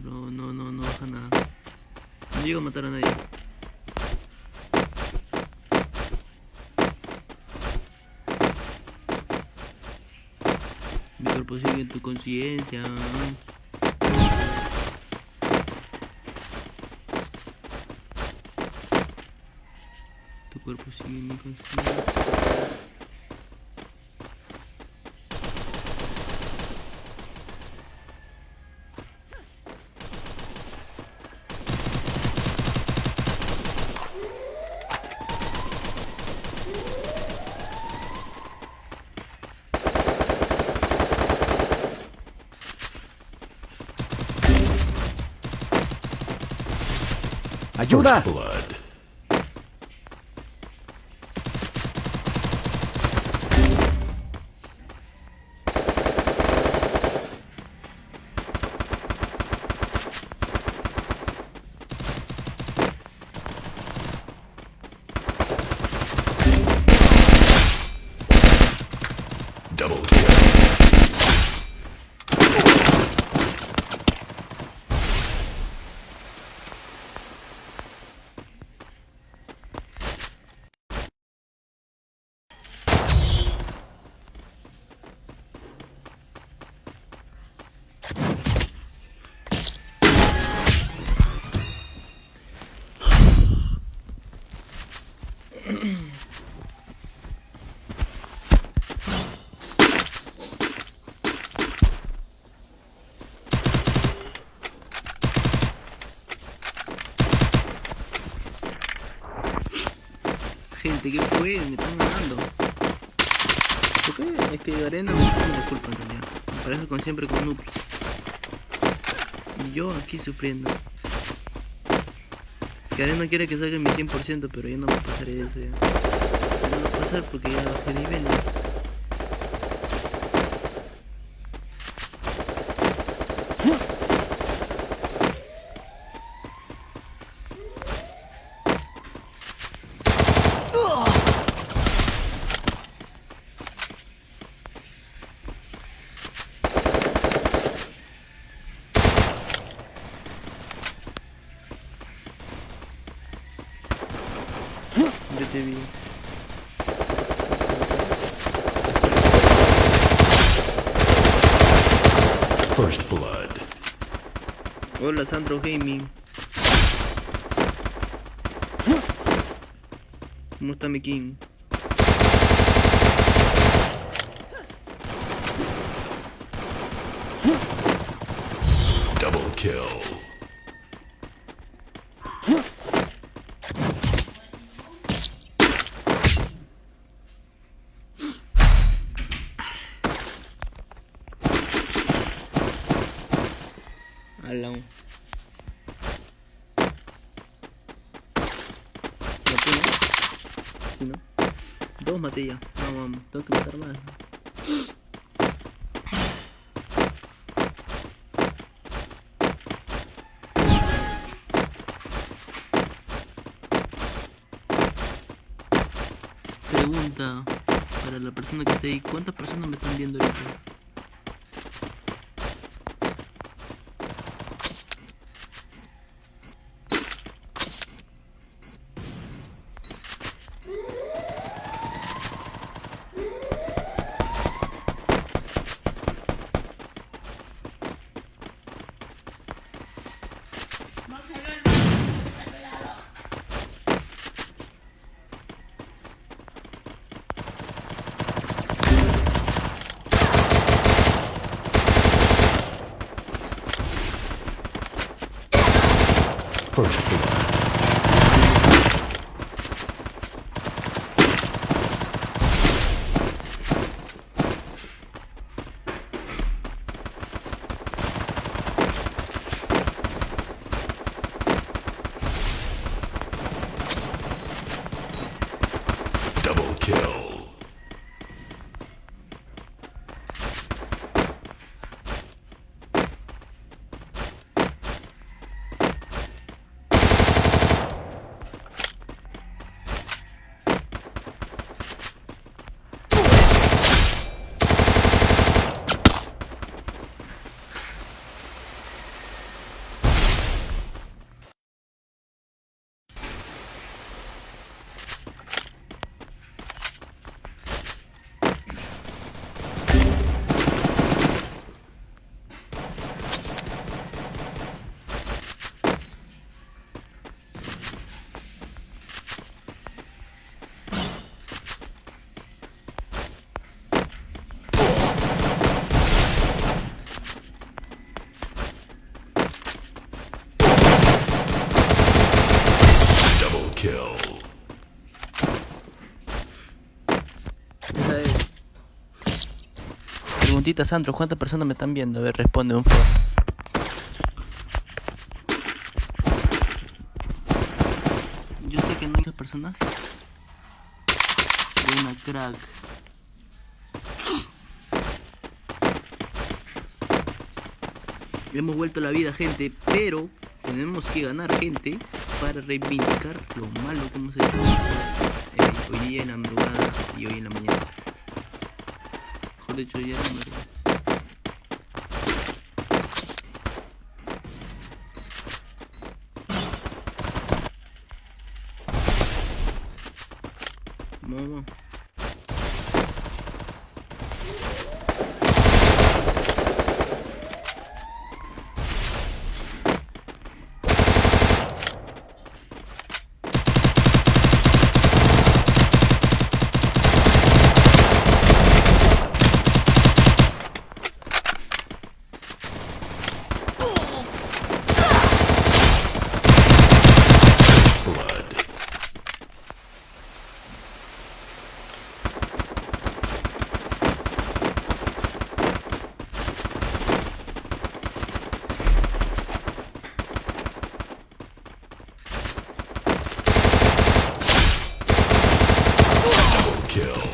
Pero no, no, no baja nada. No llego a matar a nadie. Mi cuerpo sigue en tu conciencia. Tu cuerpo sigue en mi conciencia. Отсюда! Gente, ¿qué fue? Me están ganando. ¿Por qué? Es que Arena me la culpa en realidad. Me parece como siempre con noobs. Y yo aquí sufriendo. Que Arena quiere que salga mi 100%, pero yo no me pasaré eso ya. No va a pasar porque ya bajé nivel. Yo te vi. First blood. Hola Sandro Gaming. ¿Cómo está mi king? Double kill. Alan. ¿Maté, no? Sí, ¿no? Dos maté ya. No, vamos. Tengo que matar más. Pregunta para la persona que está ahí. ¿Cuántas personas me están viendo ahorita? точку. Sandro, ¿cuántas personas me están viendo? A ver, responde un favor. Yo sé que no hay muchas personas. Buena crack. Hemos vuelto a la vida, gente, pero tenemos que ganar, gente, para reivindicar lo malo que hemos hecho eh, hoy día en la madrugada y hoy en la mañana. Mejor dicho, ya en la madrugada. Vamos, vamos. Blood. Double kill.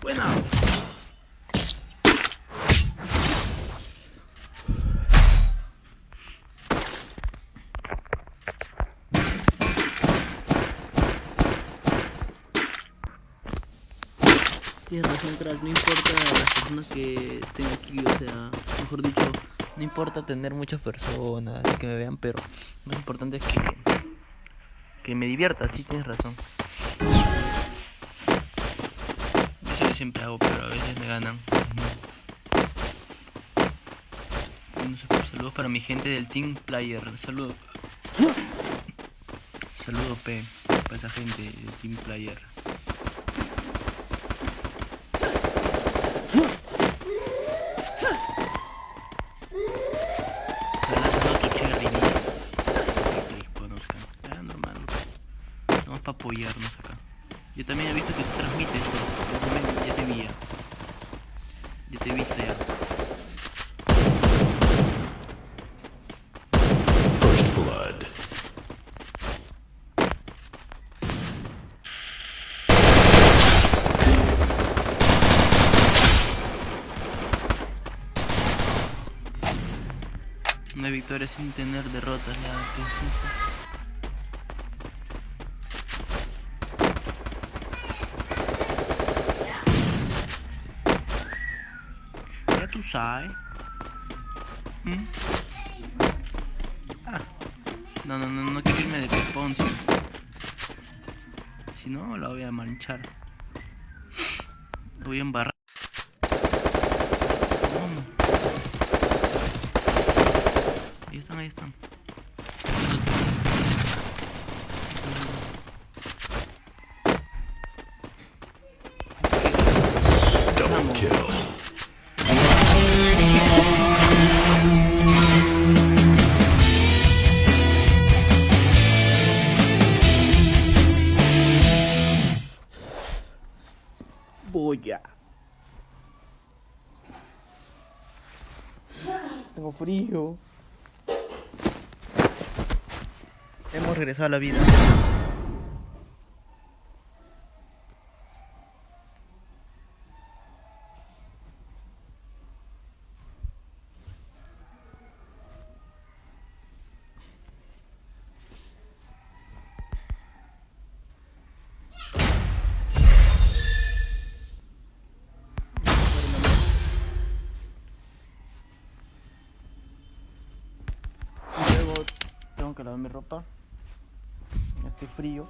Buena. Tienes razón, crack, no importa las personas que estén aquí, o sea, mejor dicho, no importa tener muchas personas que me vean, pero lo importante es que, que me divierta, sí tienes razón. Eso yo siempre hago, pero a veces me ganan. Saludos para mi gente del Team Player. Saludos. Saludos, P. Para esa gente del Team Player. Saludos a Cherry, para que les conozcan. Ah, normal. Vamos para apoyarnos acá. Yo también he visto que tú transmites, bro. Yo también ya te vi ya. Ya te he visto ya. First blood. Una victoria sin tener derrotas, la que es sabes. ¿Mm? Ah. No, no, no, no quiero irme de pepón, si, no la voy a manchar. Voy a embarrar. Vamos. Ahí están, ahí están. Double kill. Tengo frío. Hemos regresado a la vida. Tengo que lavar mi ropa. Frío.